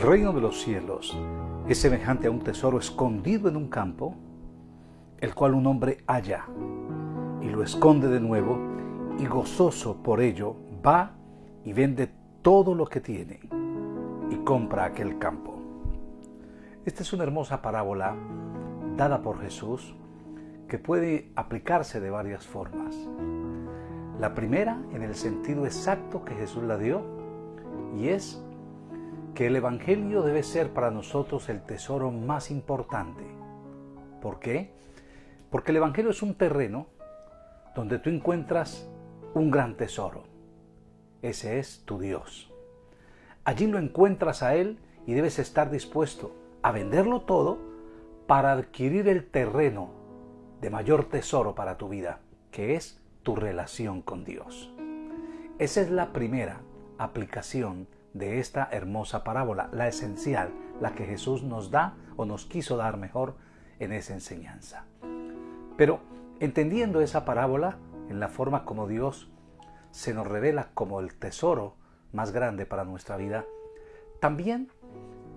El reino de los cielos es semejante a un tesoro escondido en un campo, el cual un hombre halla y lo esconde de nuevo y gozoso por ello va y vende todo lo que tiene y compra aquel campo. Esta es una hermosa parábola dada por Jesús que puede aplicarse de varias formas. La primera en el sentido exacto que Jesús la dio y es que el Evangelio debe ser para nosotros el tesoro más importante. ¿Por qué? Porque el Evangelio es un terreno donde tú encuentras un gran tesoro. Ese es tu Dios. Allí lo encuentras a Él y debes estar dispuesto a venderlo todo para adquirir el terreno de mayor tesoro para tu vida, que es tu relación con Dios. Esa es la primera aplicación de esta hermosa parábola, la esencial, la que Jesús nos da o nos quiso dar mejor en esa enseñanza. Pero entendiendo esa parábola en la forma como Dios se nos revela como el tesoro más grande para nuestra vida, también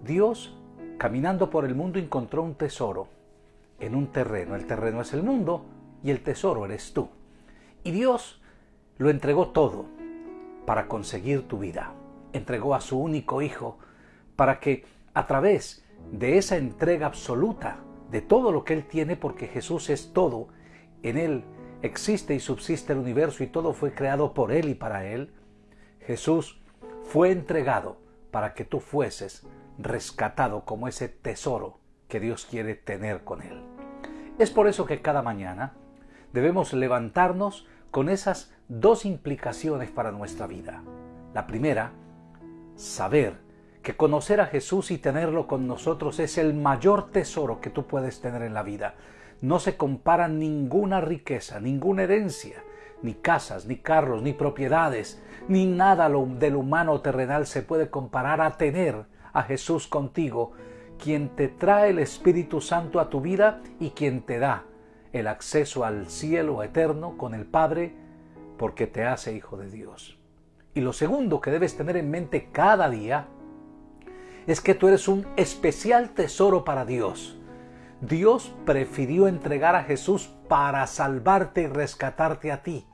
Dios, caminando por el mundo, encontró un tesoro en un terreno. El terreno es el mundo y el tesoro eres tú. Y Dios lo entregó todo para conseguir tu vida entregó a su único Hijo para que a través de esa entrega absoluta de todo lo que Él tiene, porque Jesús es todo, en Él existe y subsiste el universo y todo fue creado por Él y para Él, Jesús fue entregado para que tú fueses rescatado como ese tesoro que Dios quiere tener con Él. Es por eso que cada mañana debemos levantarnos con esas dos implicaciones para nuestra vida. La primera saber que conocer a Jesús y tenerlo con nosotros es el mayor tesoro que tú puedes tener en la vida. No se compara ninguna riqueza, ninguna herencia, ni casas, ni carros, ni propiedades, ni nada del humano terrenal se puede comparar a tener a Jesús contigo, quien te trae el Espíritu Santo a tu vida y quien te da el acceso al cielo eterno con el Padre, porque te hace hijo de Dios. Y lo segundo que debes tener en mente cada día es que tú eres un especial tesoro para Dios. Dios prefirió entregar a Jesús para salvarte y rescatarte a ti.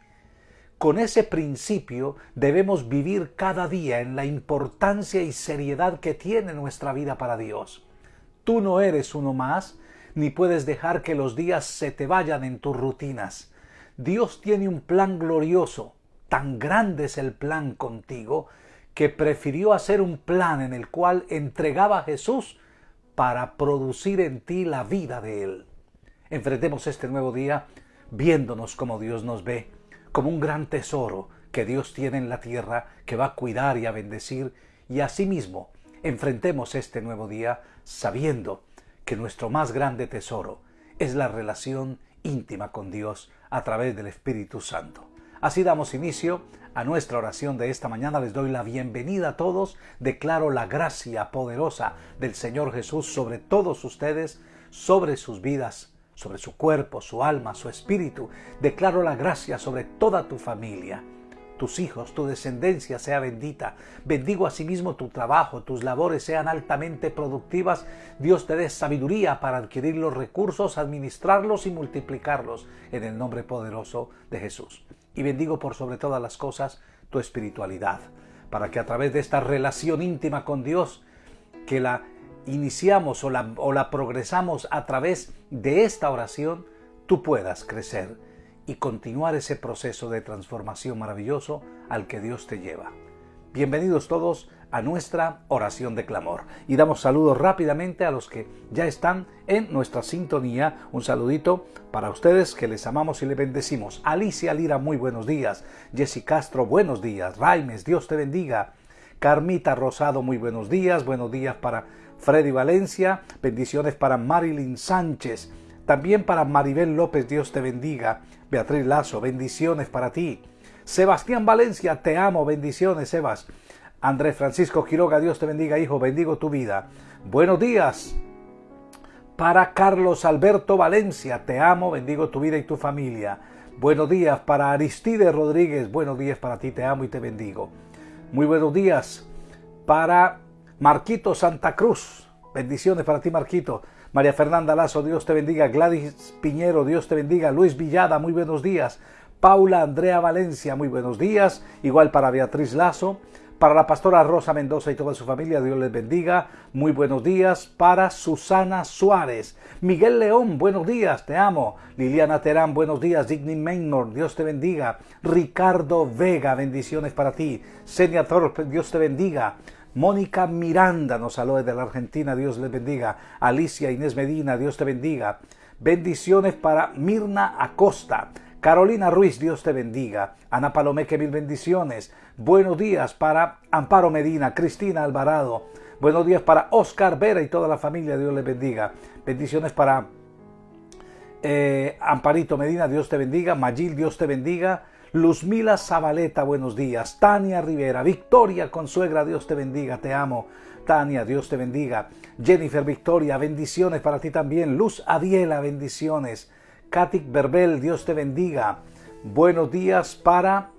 Con ese principio debemos vivir cada día en la importancia y seriedad que tiene nuestra vida para Dios. Tú no eres uno más, ni puedes dejar que los días se te vayan en tus rutinas. Dios tiene un plan glorioso Tan grande es el plan contigo que prefirió hacer un plan en el cual entregaba a Jesús para producir en ti la vida de Él. Enfrentemos este nuevo día viéndonos como Dios nos ve, como un gran tesoro que Dios tiene en la tierra que va a cuidar y a bendecir, y asimismo enfrentemos este nuevo día sabiendo que nuestro más grande tesoro es la relación íntima con Dios a través del Espíritu Santo. Así damos inicio a nuestra oración de esta mañana. Les doy la bienvenida a todos. Declaro la gracia poderosa del Señor Jesús sobre todos ustedes, sobre sus vidas, sobre su cuerpo, su alma, su espíritu. Declaro la gracia sobre toda tu familia tus hijos, tu descendencia sea bendita. Bendigo asimismo tu trabajo, tus labores sean altamente productivas. Dios te dé sabiduría para adquirir los recursos, administrarlos y multiplicarlos en el nombre poderoso de Jesús y bendigo por sobre todas las cosas tu espiritualidad, para que a través de esta relación íntima con Dios, que la iniciamos o la, o la progresamos a través de esta oración, tú puedas crecer y continuar ese proceso de transformación maravilloso al que Dios te lleva. Bienvenidos todos a nuestra oración de clamor. Y damos saludos rápidamente a los que ya están en nuestra sintonía. Un saludito para ustedes que les amamos y les bendecimos. Alicia Lira, muy buenos días. Jessy Castro, buenos días. Raimes, Dios te bendiga. Carmita Rosado, muy buenos días. Buenos días para Freddy Valencia. Bendiciones para Marilyn Sánchez. También para Maribel López, Dios te bendiga. Beatriz Lazo, bendiciones para ti. Sebastián Valencia, te amo, bendiciones, Sebas. Andrés Francisco Quiroga, Dios te bendiga, hijo, bendigo tu vida. Buenos días. Para Carlos Alberto Valencia, te amo, bendigo tu vida y tu familia. Buenos días para Aristide Rodríguez, buenos días para ti, te amo y te bendigo. Muy buenos días para Marquito Santa Cruz, bendiciones para ti Marquito. María Fernanda Lazo, Dios te bendiga. Gladys Piñero, Dios te bendiga. Luis Villada, muy buenos días. Paula Andrea Valencia, muy buenos días. Igual para Beatriz Lazo. Para la pastora Rosa Mendoza y toda su familia, Dios les bendiga. Muy buenos días. Para Susana Suárez. Miguel León, buenos días, te amo. Liliana Terán, buenos días. Digny Maynor, Dios te bendiga. Ricardo Vega, bendiciones para ti. Senia Thorpe, Dios te bendiga. Mónica Miranda nos saluda desde la Argentina, Dios les bendiga. Alicia Inés Medina, Dios te bendiga. Bendiciones para Mirna Acosta. Carolina Ruiz, Dios te bendiga. Ana Palomeque, mil bendiciones. Buenos días para Amparo Medina, Cristina Alvarado. Buenos días para Oscar Vera y toda la familia, Dios les bendiga. Bendiciones para eh, Amparito Medina, Dios te bendiga. Magil, Dios te bendiga. Luzmila Zabaleta, buenos días. Tania Rivera, Victoria Consuegra, Dios te bendiga, te amo. Tania, Dios te bendiga. Jennifer Victoria, bendiciones para ti también. Luz Adiela, bendiciones. Katik Berbel, Dios te bendiga. Buenos días para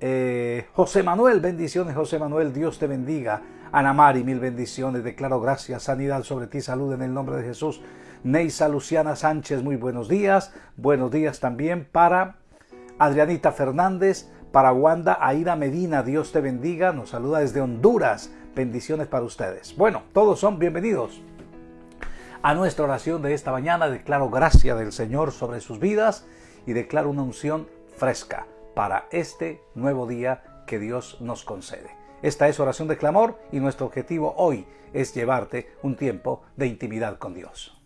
eh, José Manuel, bendiciones José Manuel, Dios te bendiga. Ana Mari, mil bendiciones. Declaro gracias, sanidad sobre ti, salud en el nombre de Jesús. Neisa Luciana Sánchez, muy buenos días. Buenos días también para Adrianita Fernández, para Wanda Aida Medina, Dios te bendiga, nos saluda desde Honduras, bendiciones para ustedes. Bueno, todos son bienvenidos a nuestra oración de esta mañana. Declaro gracia del Señor sobre sus vidas y declaro una unción fresca para este nuevo día que Dios nos concede. Esta es oración de clamor y nuestro objetivo hoy es llevarte un tiempo de intimidad con Dios.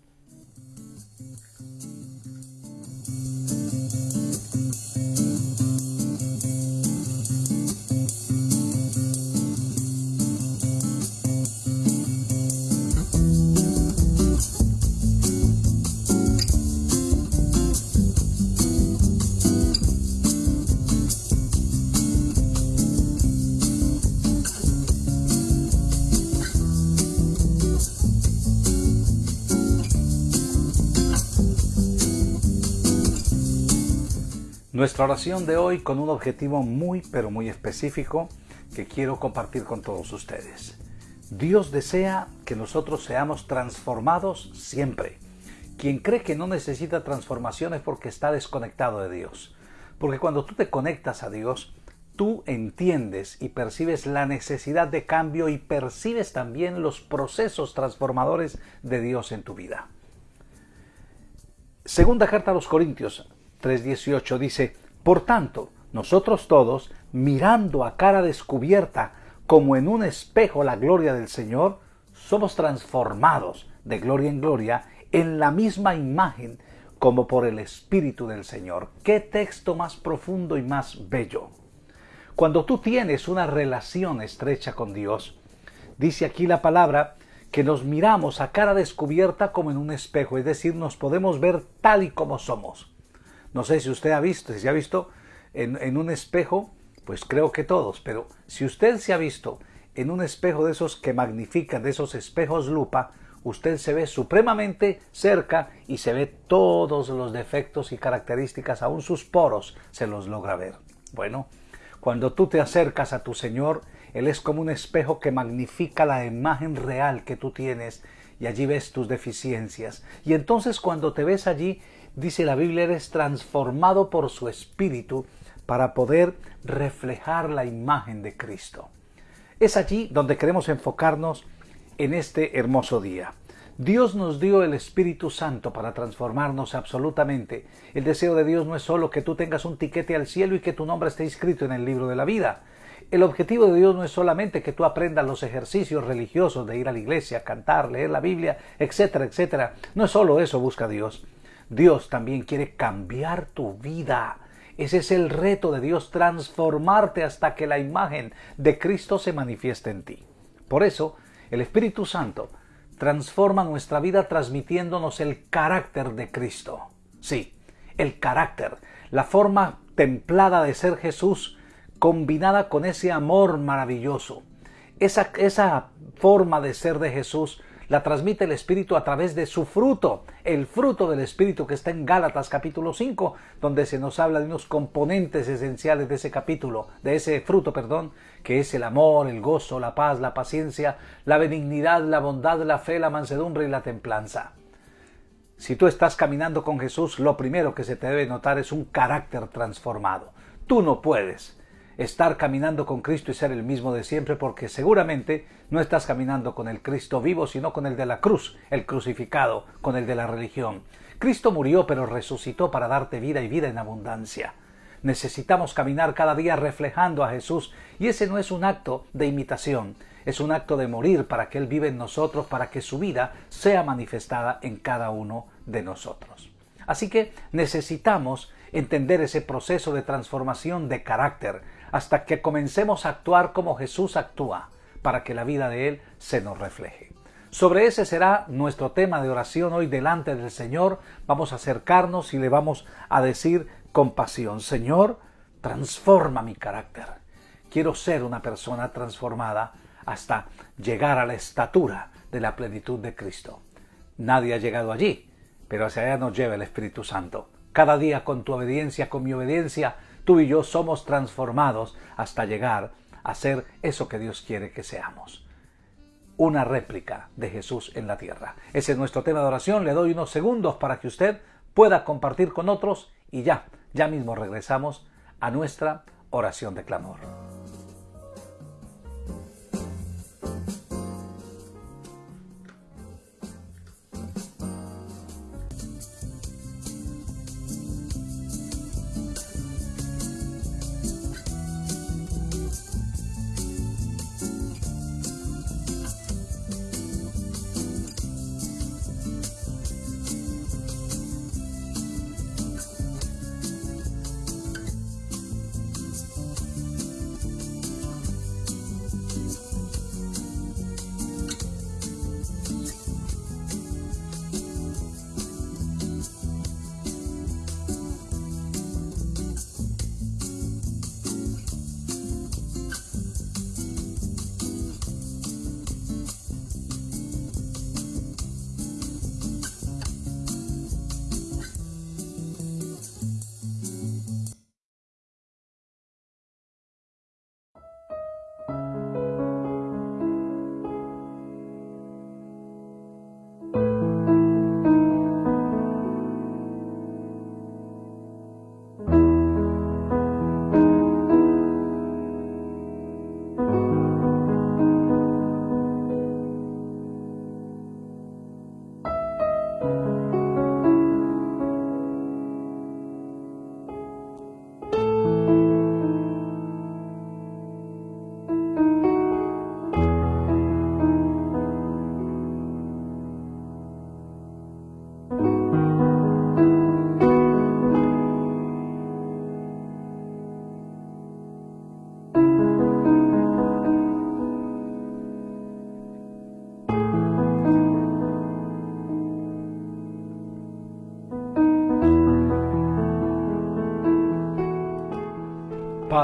Nuestra oración de hoy con un objetivo muy pero muy específico que quiero compartir con todos ustedes. Dios desea que nosotros seamos transformados siempre. Quien cree que no necesita transformación es porque está desconectado de Dios. Porque cuando tú te conectas a Dios, tú entiendes y percibes la necesidad de cambio y percibes también los procesos transformadores de Dios en tu vida. Segunda carta a los Corintios, 3.18 dice, Por tanto, nosotros todos, mirando a cara descubierta, como en un espejo la gloria del Señor, somos transformados de gloria en gloria en la misma imagen como por el Espíritu del Señor. Qué texto más profundo y más bello. Cuando tú tienes una relación estrecha con Dios, dice aquí la palabra que nos miramos a cara descubierta como en un espejo, es decir, nos podemos ver tal y como somos. No sé si usted ha visto, si se ha visto en, un espejo, pues creo que todos, pero si usted se ha visto en un espejo de esos que magnifican, de esos espejos lupa, usted se ve supremamente cerca y se ve todos los defectos y características, aún sus poros se los logra ver. Bueno, cuando tú te acercas a tu Señor, Él es como un espejo que magnifica la imagen real que tú tienes y allí ves tus deficiencias. Y entonces cuando te ves allí, dice la Biblia, eres transformado por su Espíritu para poder reflejar la imagen de Cristo. Es allí donde queremos enfocarnos en este hermoso día. Dios nos dio el Espíritu Santo para transformarnos absolutamente. El deseo de Dios no es solo que tú tengas un tiquete al cielo y que tu nombre esté inscrito en el libro de la vida. El objetivo de Dios no es solamente que tú aprendas los ejercicios religiosos de ir a la iglesia, cantar, leer la Biblia, etcétera, etcétera. No es solo eso busca Dios. Dios también quiere cambiar tu vida. Ese es el reto de Dios, transformarte hasta que la imagen de Cristo se manifieste en ti. Por eso, el Espíritu Santo transforma nuestra vida transmitiéndonos el carácter de Cristo. Sí, el carácter, la forma templada de ser Jesús combinada con ese amor maravilloso. Esa, esa forma de ser de Jesús la transmite el Espíritu a través de su fruto, el fruto del Espíritu que está en Gálatas capítulo 5, donde se nos habla de unos componentes esenciales de ese capítulo, de ese fruto, perdón, que es el amor, el gozo, la paz, la paciencia, la benignidad, la bondad, la fe, la mansedumbre y la templanza. Si tú estás caminando con Jesús, lo primero que se te debe notar es un carácter transformado. Tú no puedes estar caminando con Cristo y ser el mismo de siempre porque seguramente no estás caminando con el Cristo vivo, sino con el de la cruz, el crucificado, con el de la religión. Cristo murió pero resucitó para darte vida y vida en abundancia. Necesitamos caminar cada día reflejando a Jesús y ese no es un acto de imitación, es un acto de morir para que Él vive en nosotros, para que su vida sea manifestada en cada uno de nosotros. Así que necesitamos entender ese proceso de transformación de carácter hasta que comencemos a actuar como Jesús actúa, para que la vida de Él se nos refleje. Sobre ese será nuestro tema de oración hoy delante del Señor. Vamos a acercarnos y le vamos a decir con pasión, Señor, transforma mi carácter. Quiero ser una persona transformada hasta llegar a la estatura de la plenitud de Cristo. Nadie ha llegado allí, pero hacia allá nos lleva el Espíritu Santo. Cada día con tu obediencia, con mi obediencia, tú y yo somos transformados hasta llegar a ser eso que Dios quiere que seamos. Una réplica de Jesús en la tierra. Ese es nuestro tema de oración. Le doy unos segundos para que usted pueda compartir con otros y ya, ya mismo regresamos a nuestra oración de clamor.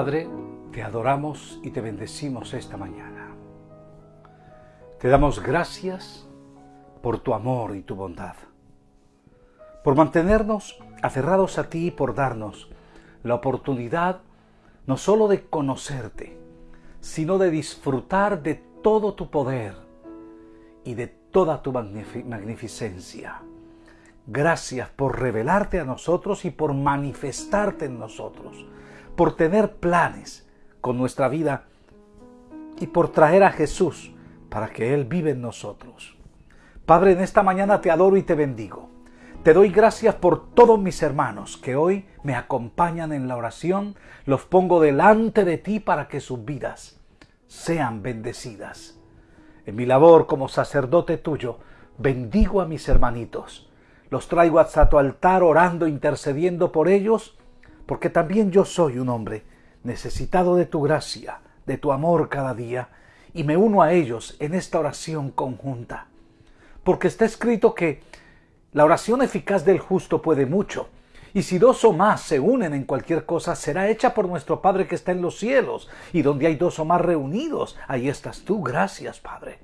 Padre, te adoramos y te bendecimos esta mañana. Te damos gracias por tu amor y tu bondad, por mantenernos aferrados a ti y por darnos la oportunidad no sólo de conocerte, sino de disfrutar de todo tu poder y de toda tu magnificencia. Gracias por revelarte a nosotros y por manifestarte en nosotros por tener planes con nuestra vida y por traer a Jesús para que Él vive en nosotros. Padre, en esta mañana te adoro y te bendigo. Te doy gracias por todos mis hermanos que hoy me acompañan en la oración. Los pongo delante de ti para que sus vidas sean bendecidas. En mi labor como sacerdote tuyo, bendigo a mis hermanitos. Los traigo hasta tu altar orando, intercediendo por ellos porque también yo soy un hombre necesitado de tu gracia, de tu amor cada día, y me uno a ellos en esta oración conjunta. Porque está escrito que la oración eficaz del justo puede mucho, y si dos o más se unen en cualquier cosa, será hecha por nuestro Padre que está en los cielos, y donde hay dos o más reunidos, ahí estás tú. Gracias, Padre.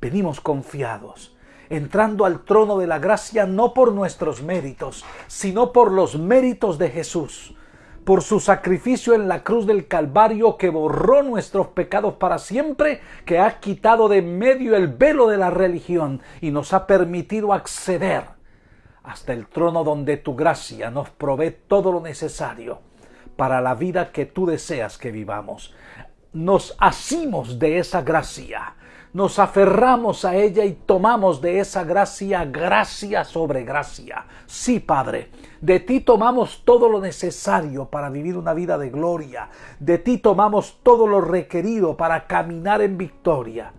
venimos confiados, entrando al trono de la gracia no por nuestros méritos, sino por los méritos de Jesús, por su sacrificio en la cruz del Calvario que borró nuestros pecados para siempre, que ha quitado de medio el velo de la religión y nos ha permitido acceder hasta el trono donde tu gracia nos provee todo lo necesario para la vida que tú deseas que vivamos. Nos asimos de esa gracia nos aferramos a ella y tomamos de esa gracia gracia sobre gracia. Sí, Padre, de ti tomamos todo lo necesario para vivir una vida de gloria. De ti tomamos todo lo requerido para caminar en victoria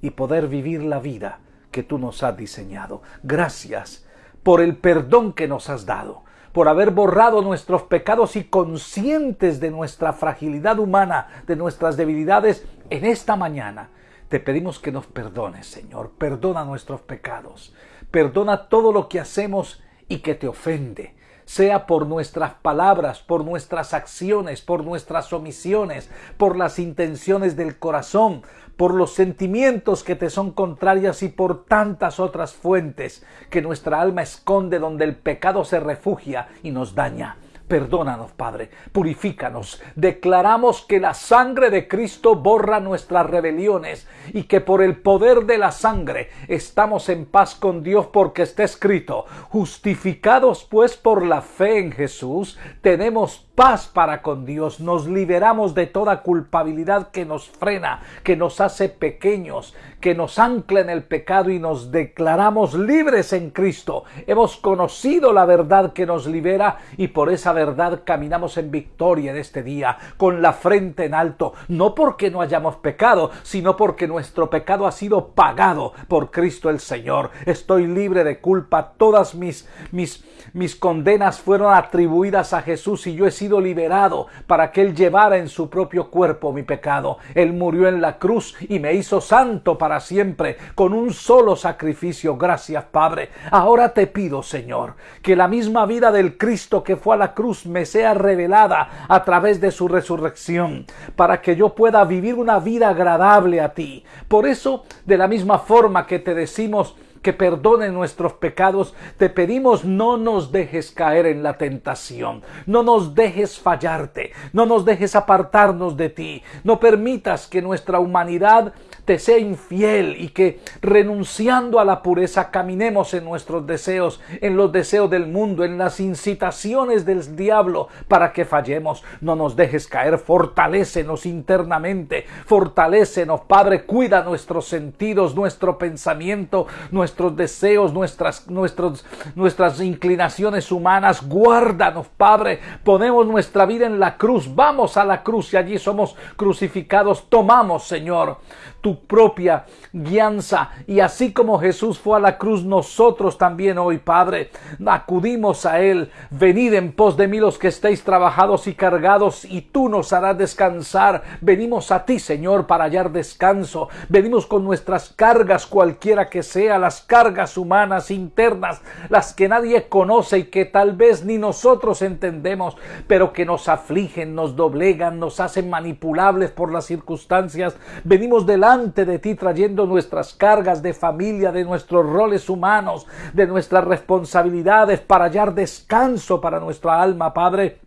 y poder vivir la vida que tú nos has diseñado. Gracias por el perdón que nos has dado por haber borrado nuestros pecados y conscientes de nuestra fragilidad humana, de nuestras debilidades, en esta mañana te pedimos que nos perdones, Señor. Perdona nuestros pecados. Perdona todo lo que hacemos y que te ofende sea por nuestras palabras, por nuestras acciones, por nuestras omisiones, por las intenciones del corazón, por los sentimientos que te son contrarias y por tantas otras fuentes que nuestra alma esconde donde el pecado se refugia y nos daña. Perdónanos, Padre, purifícanos. Declaramos que la sangre de Cristo borra nuestras rebeliones y que por el poder de la sangre estamos en paz con Dios porque está escrito, justificados pues por la fe en Jesús, tenemos paz para con Dios, nos liberamos de toda culpabilidad que nos frena, que nos hace pequeños, que nos ancla en el pecado y nos declaramos libres en Cristo. Hemos conocido la verdad que nos libera y por esa verdad caminamos en victoria en este día, con la frente en alto, no porque no hayamos pecado, sino porque nuestro pecado ha sido pagado por Cristo el Señor. Estoy libre de culpa, todas mis mis mis condenas fueron atribuidas a Jesús y yo he sido liberado para que Él llevara en su propio cuerpo mi pecado. Él murió en la cruz y me hizo santo para siempre con un solo sacrificio. Gracias, Padre. Ahora te pido, Señor, que la misma vida del Cristo que fue a la cruz me sea revelada a través de su resurrección, para que yo pueda vivir una vida agradable a ti. Por eso, de la misma forma que te decimos, que perdone nuestros pecados, te pedimos no nos dejes caer en la tentación, no nos dejes fallarte, no nos dejes apartarnos de ti, no permitas que nuestra humanidad te sea infiel y que renunciando a la pureza caminemos en nuestros deseos, en los deseos del mundo, en las incitaciones del diablo para que fallemos. No nos dejes caer, fortalécenos internamente, fortalécenos, Padre, cuida nuestros sentidos, nuestro pensamiento, nuestros deseos, nuestras, nuestros, nuestras inclinaciones humanas, guárdanos, Padre, ponemos nuestra vida en la cruz, vamos a la cruz y allí somos crucificados, tomamos, Señor, tu propia guianza. Y así como Jesús fue a la cruz, nosotros también hoy, Padre, acudimos a Él. Venid en pos de mí los que estéis trabajados y cargados, y tú nos harás descansar. Venimos a ti, Señor, para hallar descanso. Venimos con nuestras cargas, cualquiera que sea, las cargas humanas, internas, las que nadie conoce y que tal vez ni nosotros entendemos, pero que nos afligen, nos doblegan, nos hacen manipulables por las circunstancias. Venimos delante de ti trayendo nuestras cargas de familia, de nuestros roles humanos, de nuestras responsabilidades para hallar descanso para nuestra alma, Padre.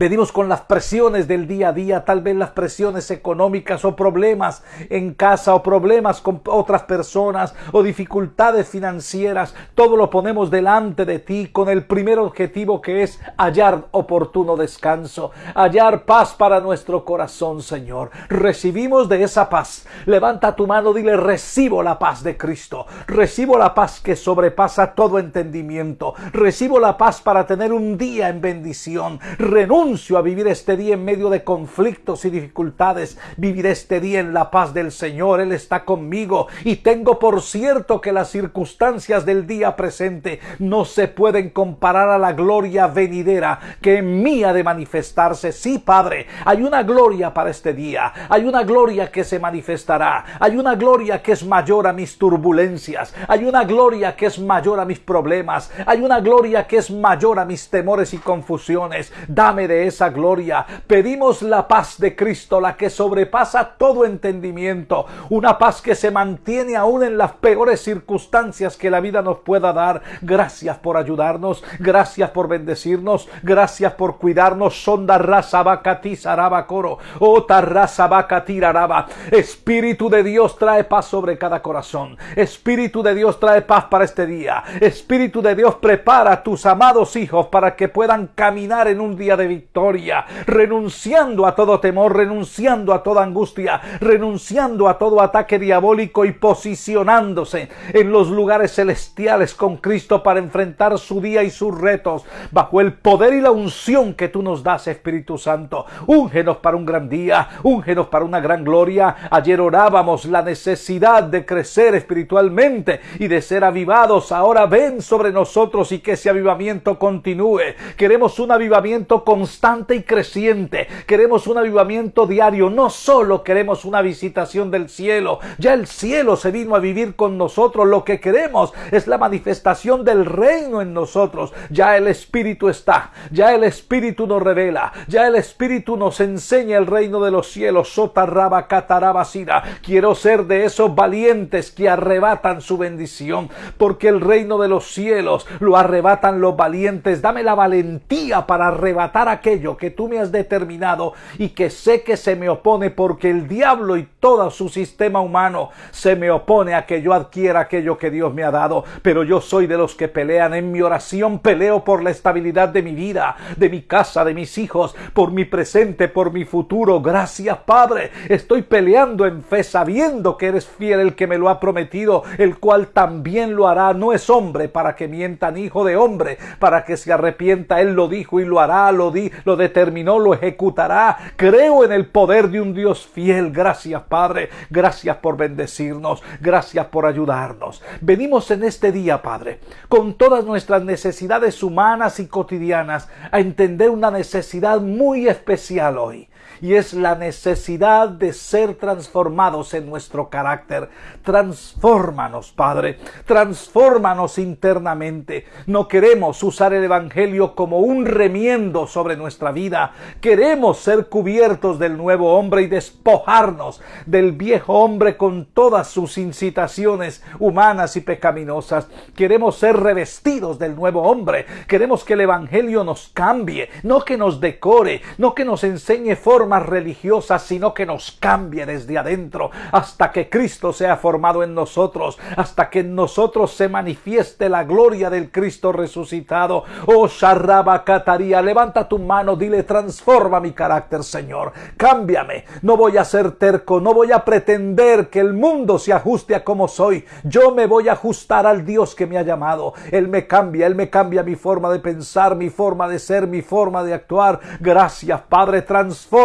Venimos con las presiones del día a día, tal vez las presiones económicas o problemas en casa o problemas con otras personas o dificultades financieras. Todo lo ponemos delante de ti con el primer objetivo que es hallar oportuno descanso, hallar paz para nuestro corazón, Señor. Recibimos de esa paz. Levanta tu mano, dile, recibo la paz de Cristo. Recibo la paz que sobrepasa todo entendimiento. Recibo la paz para tener un día en bendición a vivir este día en medio de conflictos y dificultades. Viviré este día en la paz del Señor. Él está conmigo y tengo por cierto que las circunstancias del día presente no se pueden comparar a la gloria venidera que en mí ha de manifestarse. Sí, Padre, hay una gloria para este día. Hay una gloria que se manifestará. Hay una gloria que es mayor a mis turbulencias. Hay una gloria que es mayor a mis problemas. Hay una gloria que es mayor a mis temores y confusiones. Dame de esa gloria. Pedimos la paz de Cristo, la que sobrepasa todo entendimiento, una paz que se mantiene aún en las peores circunstancias que la vida nos pueda dar. Gracias por ayudarnos, gracias por bendecirnos, gracias por cuidarnos. Sonda raza coro, ota raza bacati araba. Espíritu de Dios trae paz sobre cada corazón. Espíritu de Dios trae paz para este día. Espíritu de Dios prepara a tus amados hijos para que puedan caminar en un día de victoria, renunciando a todo temor, renunciando a toda angustia, renunciando a todo ataque diabólico y posicionándose en los lugares celestiales con Cristo para enfrentar su día y sus retos bajo el poder y la unción que tú nos das, Espíritu Santo. Úngenos para un gran día, úngenos para una gran gloria. Ayer orábamos la necesidad de crecer espiritualmente y de ser avivados. Ahora ven sobre nosotros y que ese avivamiento continúe. Queremos un avivamiento constante y creciente. Queremos un avivamiento diario. No solo queremos una visitación del cielo. Ya el cielo se vino a vivir con nosotros. Lo que queremos es la manifestación del reino en nosotros. Ya el Espíritu está. Ya el Espíritu nos revela. Ya el Espíritu nos enseña el reino de los cielos. Sotarraba catarabasira. Quiero ser de esos valientes que arrebatan su bendición. Porque el reino de los cielos lo arrebatan los valientes. Dame la valentía para arrebatar aquello que tú me has determinado y que sé que se me opone porque el diablo y todo su sistema humano se me opone a que yo adquiera aquello que Dios me ha dado. Pero yo soy de los que pelean en mi oración, peleo por la estabilidad de mi vida, de mi casa, de mis hijos, por mi presente, por mi futuro. Gracias Padre, estoy peleando en fe sabiendo que eres fiel el que me lo ha prometido, el cual también lo hará. No es hombre para que mientan, hijo de hombre, para que se arrepienta. Él lo dijo y lo hará, lo lo determinó, lo ejecutará. Creo en el poder de un Dios fiel. Gracias Padre, gracias por bendecirnos, gracias por ayudarnos. Venimos en este día, Padre, con todas nuestras necesidades humanas y cotidianas a entender una necesidad muy especial hoy y es la necesidad de ser transformados en nuestro carácter. Transfórmanos, Padre, transfórmanos internamente. No queremos usar el Evangelio como un remiendo sobre nuestra vida. Queremos ser cubiertos del nuevo hombre y despojarnos del viejo hombre con todas sus incitaciones humanas y pecaminosas. Queremos ser revestidos del nuevo hombre. Queremos que el Evangelio nos cambie, no que nos decore, no que nos enseñe formas religiosas, sino que nos cambie desde adentro hasta que Cristo sea formado en nosotros, hasta que en nosotros se manifieste la gloria del Cristo resucitado. Oh Sharraba Cataría, levanta tu mano, dile, transforma mi carácter, Señor. Cámbiame. No voy a ser terco, no voy a pretender que el mundo se ajuste a como soy. Yo me voy a ajustar al Dios que me ha llamado. Él me cambia, Él me cambia mi forma de pensar, mi forma de ser, mi forma de actuar. Gracias, Padre, transforma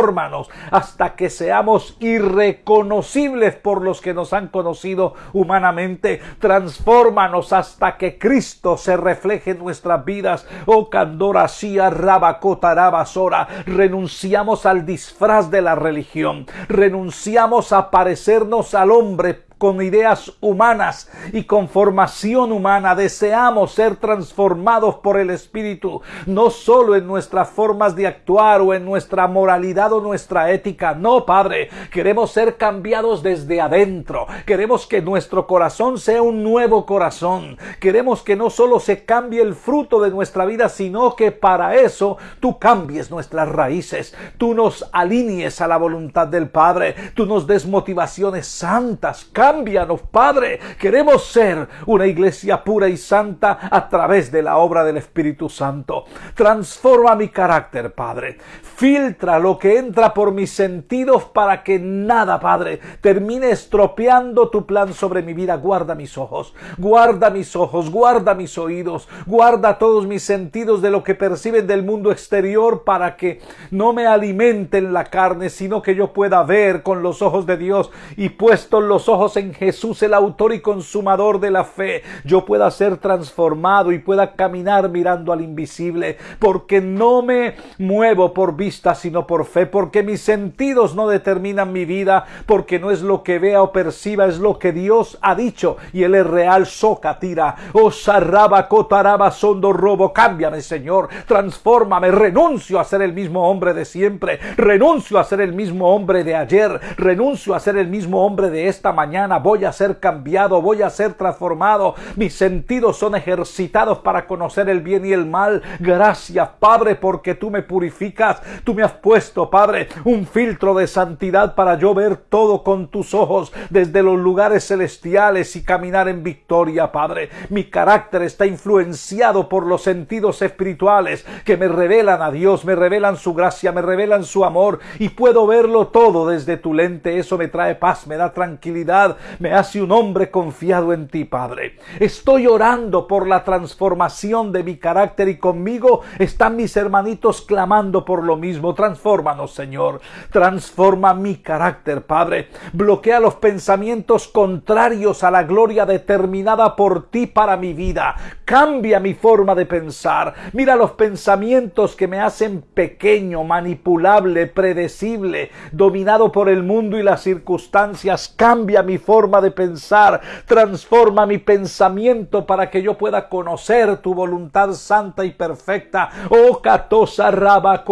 hasta que seamos irreconocibles por los que nos han conocido humanamente. Transfórmanos hasta que Cristo se refleje en nuestras vidas. Oh Candora Sia Rabacotarabasora. Renunciamos al disfraz de la religión. Renunciamos a parecernos al hombre con ideas humanas y con formación humana. Deseamos ser transformados por el Espíritu, no solo en nuestras formas de actuar o en nuestra moralidad o nuestra ética. No, Padre, queremos ser cambiados desde adentro. Queremos que nuestro corazón sea un nuevo corazón. Queremos que no solo se cambie el fruto de nuestra vida, sino que para eso tú cambies nuestras raíces. Tú nos alinees a la voluntad del Padre. Tú nos des motivaciones santas Cámbianos, Padre. Queremos ser una iglesia pura y santa a través de la obra del Espíritu Santo. Transforma mi carácter, Padre. Filtra lo que entra por mis sentidos para que nada, Padre, termine estropeando tu plan sobre mi vida. Guarda mis ojos, guarda mis ojos, guarda mis oídos, guarda todos mis sentidos de lo que perciben del mundo exterior para que no me alimenten la carne, sino que yo pueda ver con los ojos de Dios y puestos los ojos en Jesús, el autor y consumador de la fe, yo pueda ser transformado y pueda caminar mirando al invisible, porque no me muevo por vista, sino por fe, porque mis sentidos no determinan mi vida, porque no es lo que vea o perciba, es lo que Dios ha dicho y Él es real, soca, tira, o sarraba, cotaraba, sondo, robo, cámbiame, Señor, transfórmame, renuncio a ser el mismo hombre de siempre, renuncio a ser el mismo hombre de ayer, renuncio a ser el mismo hombre de esta mañana, voy a ser cambiado, voy a ser transformado, mis sentidos son ejercitados para conocer el bien y el mal. Gracias, Padre, porque tú me purificas, tú me has puesto, Padre, un filtro de santidad para yo ver todo con tus ojos desde los lugares celestiales y caminar en victoria, Padre. Mi carácter está influenciado por los sentidos espirituales que me revelan a Dios, me revelan su gracia, me revelan su amor y puedo verlo todo desde tu lente. Eso me trae paz, me da tranquilidad, me hace un hombre confiado en ti, Padre. Estoy orando por la transformación de mi carácter y conmigo están mis hermanitos clamando por lo mismo. Transfórmanos, Señor. Transforma mi carácter, Padre. Bloquea los pensamientos contrarios a la gloria determinada por ti para mi vida. Cambia mi forma de pensar. Mira los pensamientos que me hacen pequeño, manipulable, predecible, dominado por el mundo y las circunstancias. Cambia mi forma de pensar. Transforma mi pensamiento para que yo pueda conocer tu voluntad santa y perfecta. Oh, catosa raba,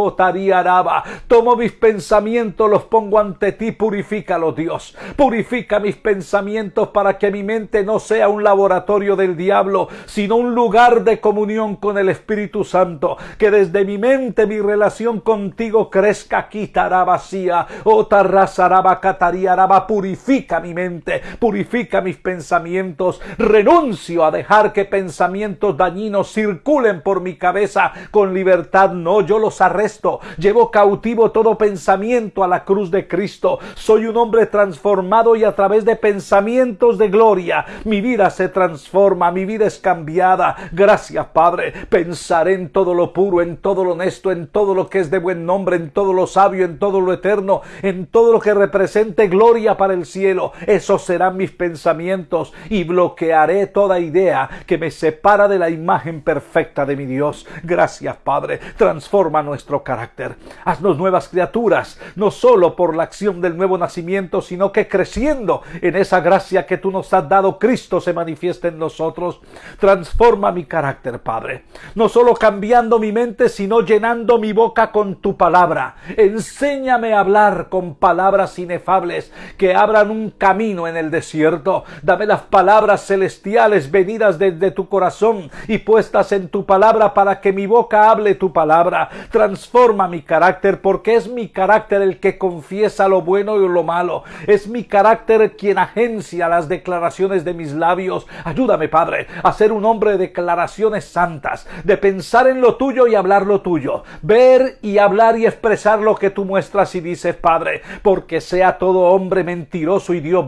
raba. Tomo mis pensamientos, los pongo ante ti, purifícalos, Dios. Purifica mis pensamientos para que mi mente no sea un laboratorio del diablo, sino un lugar de comunión con el Espíritu Santo. Que desde mi mente mi relación contigo crezca, quitará vacía. Oh, tarrazaraba, catariaraba. Purifica mi mente, purifica mis pensamientos. Renuncio a dejar que pensamientos dañinos circulen por mi cabeza con libertad. No, yo los arresto. Llevo cautivo todo pensamiento a la cruz de Cristo. Soy un hombre transformado y a través de pensamientos de gloria mi vida se transforma, mi vida es cambiada. Gracias, Padre. Pensaré en todo lo puro, en todo lo honesto, en todo lo que es de buen nombre, en todo lo sabio, en todo lo eterno, en todo lo que represente gloria para el cielo. Serán mis pensamientos y bloquearé toda idea que me separa de la imagen perfecta de mi Dios. Gracias, Padre. Transforma nuestro carácter. Haznos nuevas criaturas, no solo por la acción del nuevo nacimiento, sino que creciendo en esa gracia que tú nos has dado, Cristo se manifiesta en nosotros. Transforma mi carácter, Padre. No solo cambiando mi mente, sino llenando mi boca con tu palabra. Enséñame a hablar con palabras inefables que abran un camino en el desierto. Dame las palabras celestiales venidas desde tu corazón y puestas en tu palabra para que mi boca hable tu palabra. Transforma mi carácter porque es mi carácter el que confiesa lo bueno y lo malo. Es mi carácter quien agencia las declaraciones de mis labios. Ayúdame, Padre, a ser un hombre de declaraciones santas, de pensar en lo tuyo y hablar lo tuyo, ver y hablar y expresar lo que tú muestras y dices, Padre, porque sea todo hombre mentiroso y Dios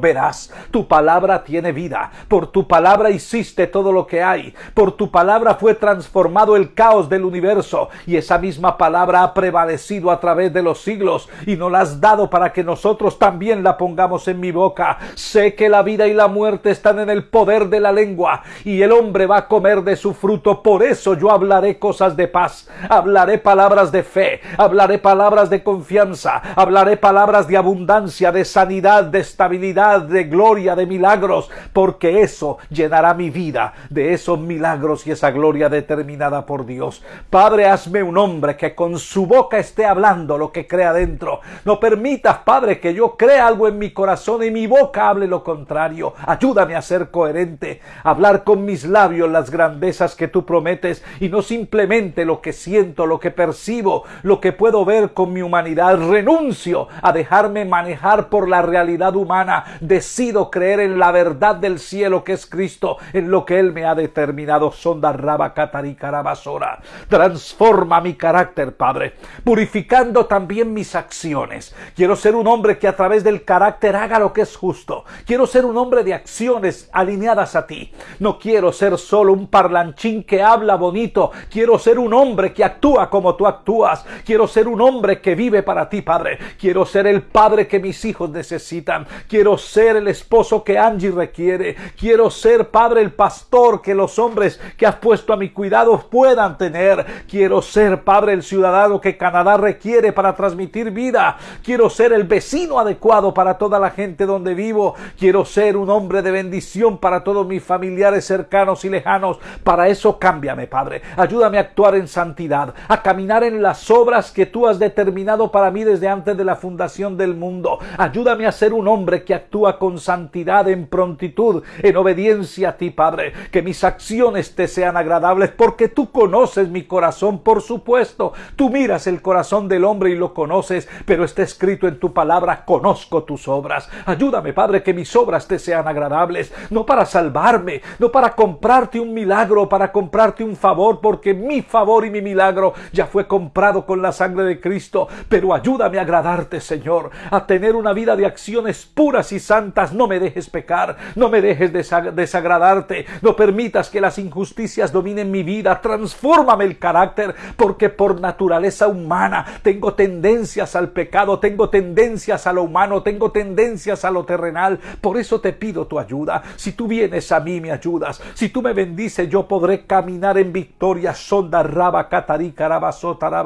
Tu palabra tiene vida. Por tu palabra hiciste todo lo que hay. Por tu palabra fue transformado el caos del universo y esa misma palabra ha prevalecido a través de los siglos y nos la has dado para que nosotros también la pongamos en mi boca. Sé que la vida y la muerte están en el poder de la lengua y el hombre va a comer de su fruto. Por eso yo hablaré cosas de paz, hablaré palabras de fe, hablaré palabras de confianza, hablaré palabras de abundancia, de sanidad, de estabilidad, de gloria, de milagros, porque eso llenará mi vida de esos milagros y esa gloria determinada por Dios. Padre, hazme un hombre que con su boca esté hablando lo que crea dentro. No permitas, Padre, que yo crea algo en mi corazón y mi boca hable lo contrario. Ayúdame a ser coherente, a hablar con mis labios las grandezas que tú prometes y no simplemente lo que siento, lo que percibo, lo que puedo ver con mi humanidad. Renuncio a dejarme manejar por la realidad humana. Decido creer en la verdad del cielo que es Cristo, en lo que Él me ha determinado. Sonda raba carabasora. Transforma mi carácter, Padre, purificando también mis acciones. Quiero ser un hombre que a través del carácter haga lo que es justo. Quiero ser un hombre de acciones alineadas a ti. No quiero ser solo un parlanchín que habla bonito. Quiero ser un hombre que actúa como tú actúas. Quiero ser un hombre que vive para ti, Padre. Quiero ser el Padre que mis hijos necesitan. Quiero ser el esposo que Angie requiere. Quiero ser, Padre, el pastor que los hombres que has puesto a mi cuidado puedan tener. Quiero ser, Padre, el ciudadano que Canadá requiere para transmitir vida. Quiero ser el vecino adecuado para toda la gente donde vivo. Quiero ser un hombre de bendición para todos mis familiares cercanos y lejanos. Para eso cámbiame, Padre. Ayúdame a actuar en santidad, a caminar en las obras que tú has determinado para mí desde antes de la fundación del mundo. Ayúdame a ser un hombre que actúa con santidad, en prontitud, en obediencia a ti, Padre. Que mis acciones te sean agradables porque tú conoces mi corazón, por supuesto. Tú miras el corazón del hombre y lo conoces, pero está escrito en tu palabra, conozco tus obras. Ayúdame, Padre, que mis obras te sean agradables, no para salvarme, no para comprarte un milagro, para comprarte un favor, porque mi favor y mi milagro ya fue comprado con la sangre de Cristo, pero ayúdame a agradarte, Señor, a tener una vida de acciones puras y santas. No me dejes pecar, no me dejes desagradarte, no permitas que las injusticias dominen mi vida. Transfórmame el carácter, porque por naturaleza humana tengo tendencias al pecado, tengo tendencias a lo humano, tengo tendencias a lo terrenal. Por eso te pido tu ayuda. Si tú vienes a mí, me ayudas. Si tú me bendices, yo podré caminar en victoria. Sonda raba catarí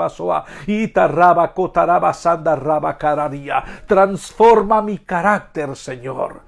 soa itarraba cotaraba raba. Transforma mi carácter, Señor Señor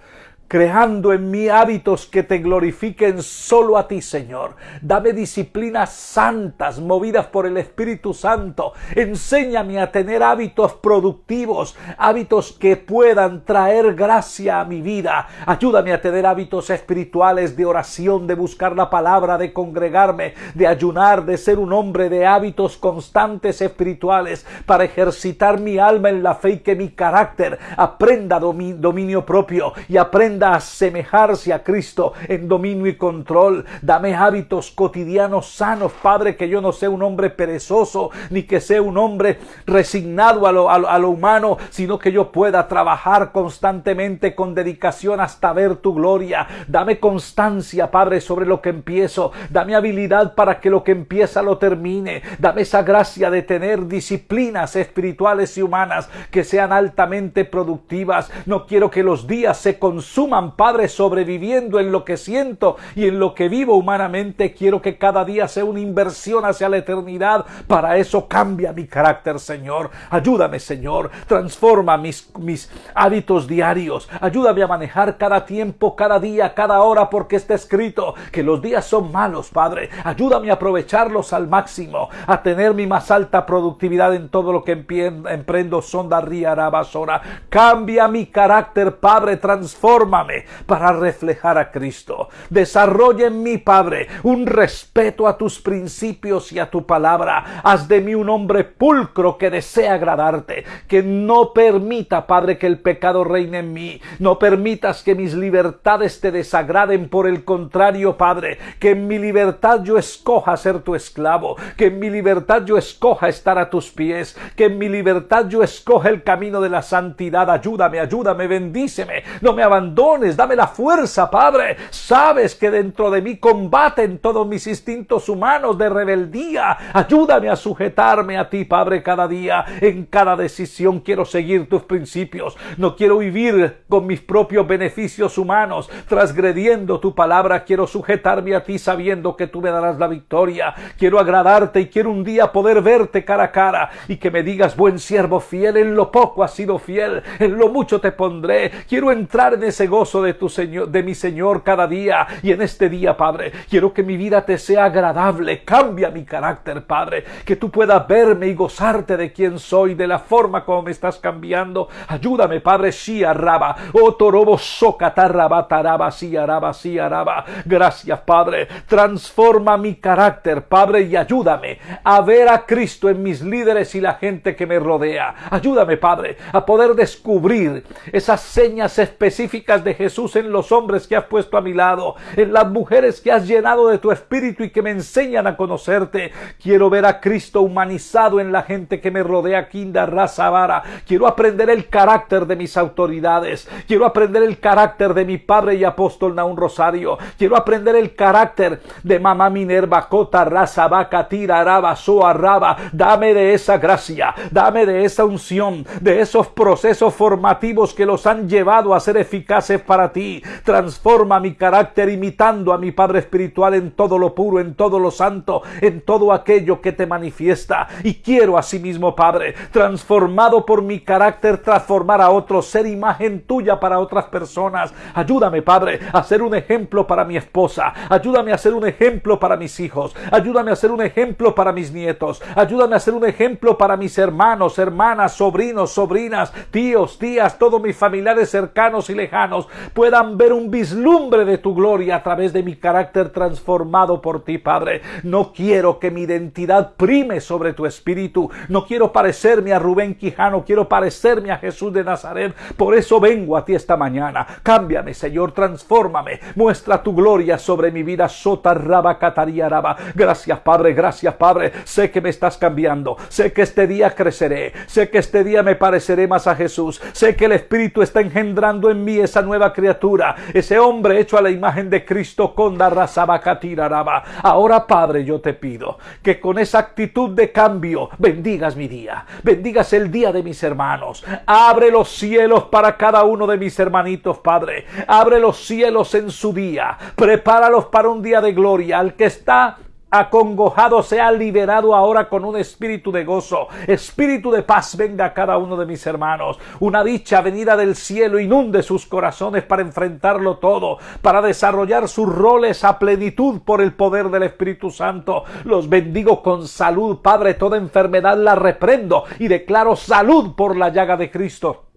creando en mí hábitos que te glorifiquen solo a ti, Señor. Dame disciplinas santas, movidas por el Espíritu Santo. Enséñame a tener hábitos productivos, hábitos que puedan traer gracia a mi vida. Ayúdame a tener hábitos espirituales de oración, de buscar la palabra, de congregarme, de ayunar, de ser un hombre de hábitos constantes espirituales para ejercitar mi alma en la fe y que mi carácter aprenda dominio propio y aprenda a asemejarse a Cristo en dominio y control. Dame hábitos cotidianos sanos, Padre, que yo no sea un hombre perezoso, ni que sea un hombre resignado a lo, a lo humano, sino que yo pueda trabajar constantemente con dedicación hasta ver tu gloria. Dame constancia, Padre, sobre lo que empiezo. Dame habilidad para que lo que empieza lo termine. Dame esa gracia de tener disciplinas espirituales y humanas que sean altamente productivas. No quiero que los días se consuman Padre, sobreviviendo en lo que siento y en lo que vivo humanamente. Quiero que cada día sea una inversión hacia la eternidad. Para eso cambia mi carácter, Señor. Ayúdame, Señor. Transforma mis, mis hábitos diarios. Ayúdame a manejar cada tiempo, cada día, cada hora, porque está escrito que los días son malos, Padre. Ayúdame a aprovecharlos al máximo, a tener mi más alta productividad en todo lo que emprendo. Sonda Ría Basora. Cambia mi carácter, Padre. Transforma para reflejar a Cristo. Desarrolla en mí, Padre, un respeto a tus principios y a tu palabra. Haz de mí un hombre pulcro que desea agradarte, que no permita, Padre, que el pecado reine en mí. No permitas que mis libertades te desagraden. Por el contrario, Padre, que en mi libertad yo escoja ser tu esclavo, que en mi libertad yo escoja estar a tus pies, que en mi libertad yo escoja el camino de la santidad. Ayúdame, ayúdame, bendíceme. No me abandones dame la fuerza, Padre. Sabes que dentro de mí combaten todos mis instintos humanos de rebeldía. Ayúdame a sujetarme a ti, Padre, cada día. En cada decisión quiero seguir tus principios. No quiero vivir con mis propios beneficios humanos, transgrediendo tu palabra. Quiero sujetarme a ti sabiendo que tú me darás la victoria. Quiero agradarte y quiero un día poder verte cara a cara y que me digas, buen siervo fiel, en lo poco has sido fiel, en lo mucho te pondré. Quiero entrar en ese gozo de tu Señor, de mi Señor cada día. Y en este día, Padre, quiero que mi vida te sea agradable. Cambia mi carácter, Padre. Que tú puedas verme y gozarte de quién soy, de la forma como me estás cambiando. Ayúdame, Padre, si araba. Otorobo socatarraba, taraba, si araba, si araba. Gracias, Padre. Transforma mi carácter, Padre, y ayúdame a ver a Cristo en mis líderes y la gente que me rodea. Ayúdame, Padre, a poder descubrir esas señas específicas de Jesús en los hombres que has puesto a mi lado, en las mujeres que has llenado de tu espíritu y que me enseñan a conocerte. Quiero ver a Cristo humanizado en la gente que me rodea, Kinda Raza Vara. Quiero aprender el carácter de mis autoridades. Quiero aprender el carácter de mi padre y apóstol Naún Rosario. Quiero aprender el carácter de mamá Minerva, Cota, Raza, Vaca, Tira, Araba, Soa, Raba. Dame de esa gracia, dame de esa unción, de esos procesos formativos que los han llevado a ser eficaces para ti. Transforma mi carácter imitando a mi Padre Espiritual en todo lo puro, en todo lo santo, en todo aquello que te manifiesta. Y quiero asimismo, Padre, transformado por mi carácter, transformar a otros, ser imagen tuya para otras personas. Ayúdame, Padre, a ser un ejemplo para mi esposa. Ayúdame a ser un ejemplo para mis hijos. Ayúdame a ser un ejemplo para mis nietos. Ayúdame a ser un ejemplo para mis hermanos, hermanas, sobrinos, sobrinas, tíos, tías, todos mis familiares cercanos y lejanos puedan ver un vislumbre de tu gloria a través de mi carácter transformado por ti, Padre. No quiero que mi identidad prime sobre tu espíritu. No quiero parecerme a Rubén Quijano, quiero parecerme a Jesús de Nazaret. Por eso vengo a ti esta mañana. Cámbiame, Señor, transfórmame. Muestra tu gloria sobre mi vida. Sota raba raba. Gracias, Padre, gracias, Padre. Sé que me estás cambiando. Sé que este día creceré. Sé que este día me pareceré más a Jesús. Sé que el Espíritu está engendrando en mí esa nueva criatura, ese hombre hecho a la imagen de Cristo con raba. Ahora, Padre, yo te pido que con esa actitud de cambio bendigas mi día, bendigas el día de mis hermanos. Abre los cielos para cada uno de mis hermanitos, Padre. Abre los cielos en su día. Prepáralos para un día de gloria. Al que está acongojado sea liberado ahora con un espíritu de gozo, espíritu de paz venga a cada uno de mis hermanos. Una dicha venida del cielo inunde sus corazones para enfrentarlo todo, para desarrollar sus roles a plenitud por el poder del Espíritu Santo. Los bendigo con salud, Padre, toda enfermedad la reprendo y declaro salud por la llaga de Cristo.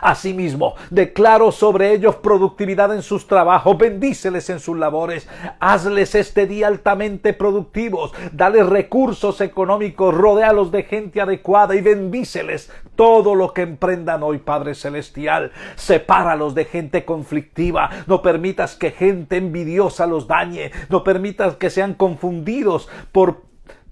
Asimismo, declaro sobre ellos productividad en sus trabajos, bendíceles en sus labores, hazles este día altamente productivos, dale recursos económicos, rodealos de gente adecuada y bendíceles todo lo que emprendan hoy, Padre Celestial. Sepáralos de gente conflictiva, no permitas que gente envidiosa los dañe, no permitas que sean confundidos por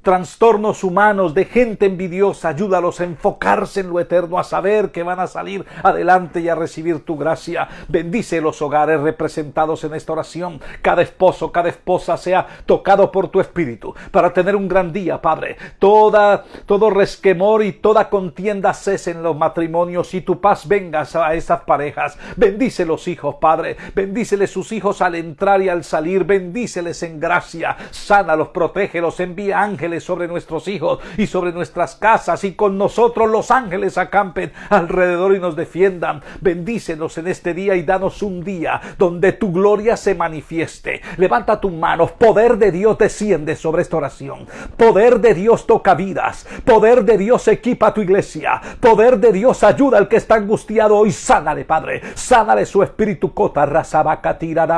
trastornos humanos, de gente envidiosa. Ayúdalos a enfocarse en lo eterno, a saber que van a salir adelante y a recibir tu gracia. Bendice los hogares representados en esta oración. Cada esposo, cada esposa sea tocado por tu espíritu para tener un gran día, Padre. Toda, todo resquemor y toda contienda cese en los matrimonios y tu paz venga a esas parejas. Bendice los hijos, Padre. Bendíceles sus hijos al entrar y al salir. Bendíceles en gracia. Sánalos, protégelos, envía ángeles sobre nuestros hijos y sobre nuestras casas y con nosotros los ángeles acampen alrededor y nos defiendan. Bendícenos en este día y danos un día donde tu gloria se manifieste. Levanta tus manos, poder de Dios desciende sobre esta oración. Poder de Dios toca vidas. Poder de Dios equipa tu iglesia. Poder de Dios ayuda al que está angustiado hoy. Sánale, Padre. Sánale su espíritu. Cota,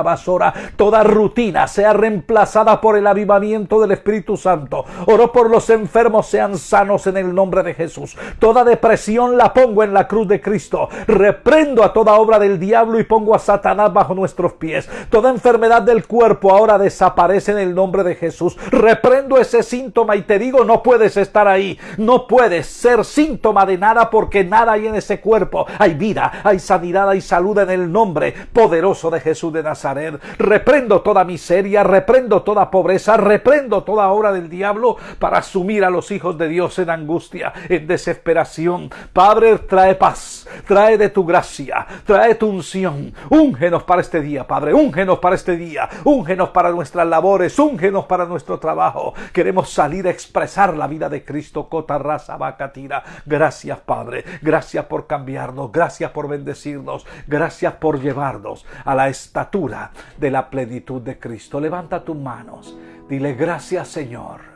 basora. Toda rutina sea reemplazada por el avivamiento del Espíritu Santo. Oro por los enfermos sean sanos en el nombre de Jesús. Toda depresión la pongo en la cruz de Cristo. Reprendo a toda obra del diablo y pongo a Satanás bajo nuestros pies. Toda enfermedad del cuerpo ahora desaparece en el nombre de Jesús. Reprendo ese síntoma y te digo, no puedes estar ahí. No puedes ser síntoma de nada porque nada hay en ese cuerpo. Hay vida, hay sanidad, hay salud en el nombre poderoso de Jesús de Nazaret. Reprendo toda miseria, reprendo toda pobreza, reprendo toda obra del diablo para asumir a los hijos de Dios en angustia, en desesperación. Padre, trae paz, trae de tu gracia, trae tu unción. Úngenos para este día, Padre, úngenos para este día, úngenos para nuestras labores, úngenos para nuestro trabajo. Queremos salir a expresar la vida de Cristo. Cota, raza, tira. Gracias, Padre. Gracias por cambiarnos. Gracias por bendecirnos. Gracias por llevarnos a la estatura de la plenitud de Cristo. Levanta tus manos. Dile gracias, Señor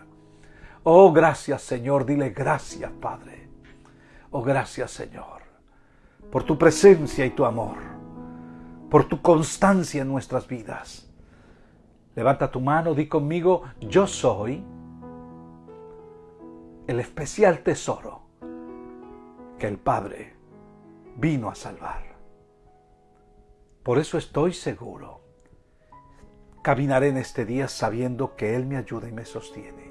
Oh, gracias Señor, dile gracias Padre. Oh, gracias Señor, por tu presencia y tu amor, por tu constancia en nuestras vidas. Levanta tu mano, di conmigo, yo soy el especial tesoro que el Padre vino a salvar. Por eso estoy seguro. Caminaré en este día sabiendo que Él me ayuda y me sostiene.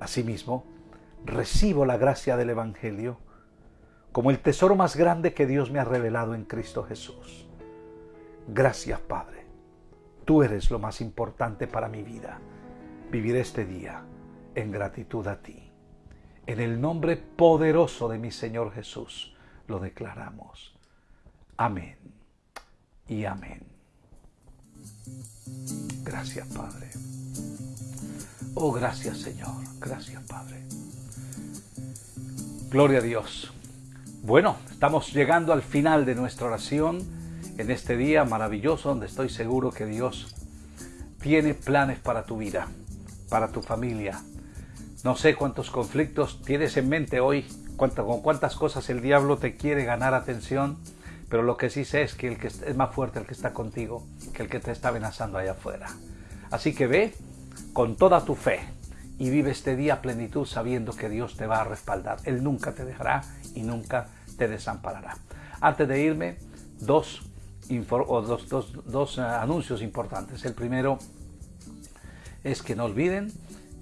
Asimismo, recibo la gracia del Evangelio como el tesoro más grande que Dios me ha revelado en Cristo Jesús. Gracias, Padre. Tú eres lo más importante para mi vida. Vivir este día en gratitud a ti. En el nombre poderoso de mi Señor Jesús lo declaramos. Amén. y amén. Gracias, Padre. Oh, gracias, Señor. Gracias, Padre. Gloria a Dios. Bueno, estamos llegando al final de nuestra oración en este día maravilloso donde estoy seguro que Dios tiene planes para tu vida, para tu familia. No sé cuántos conflictos tienes en mente hoy, con cuántas cosas el diablo te quiere ganar atención, pero lo que sí sé es que el que es más fuerte el que está contigo que el que te está amenazando allá afuera. Así que ve con toda tu fe y vive este día plenitud sabiendo que Dios te va a respaldar. Él nunca te dejará y nunca te desamparará. Antes de irme, dos, dos, eh, anuncios importantes. El primero es que no olviden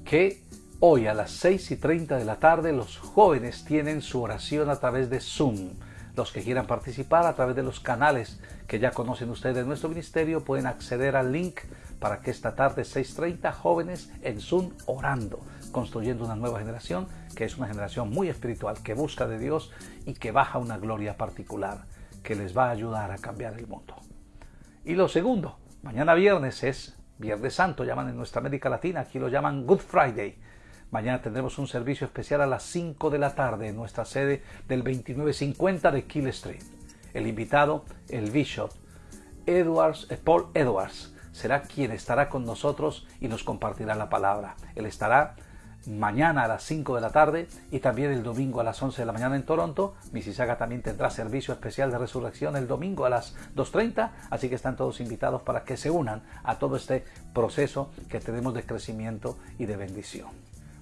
que hoy a las 6 y 30 de la tarde los jóvenes tienen su oración a través de Zoom. Los que quieran participar a través de los canales que ya conocen ustedes de nuestro ministerio pueden acceder al link para que esta tarde 6.30 jóvenes en Zoom orando, construyendo una nueva generación que es una generación muy espiritual, que busca de Dios y que baja una gloria particular que les va a ayudar a cambiar el mundo. Y lo segundo, mañana viernes es Viernes Santo, llaman en nuestra América Latina, aquí lo llaman Good Friday. Mañana tendremos un servicio especial a las 5 de la tarde en nuestra sede del 2950 de Kill Street. El invitado, el Bishop Edwards, eh, Paul Edwards, será quien estará con nosotros y nos compartirá la palabra. Él estará mañana a las 5 de la tarde y también el domingo a las 11 de la mañana en Toronto. Mississauga también tendrá servicio especial de resurrección el domingo a las 2.30, así que están todos invitados para que se unan a todo este proceso que tenemos de crecimiento y de bendición.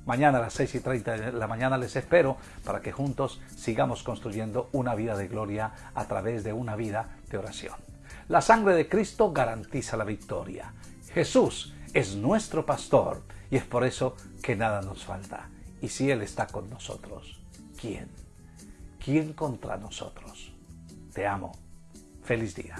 Mañana a las 6 y 30 de la mañana les espero para que juntos sigamos construyendo una vida de gloria a través de una vida de oración. La sangre de Cristo garantiza la victoria. Jesús es nuestro pastor y es por eso que nada nos falta. Y si Él está con nosotros, ¿quién? ¿Quién contra nosotros? Te amo. Feliz día.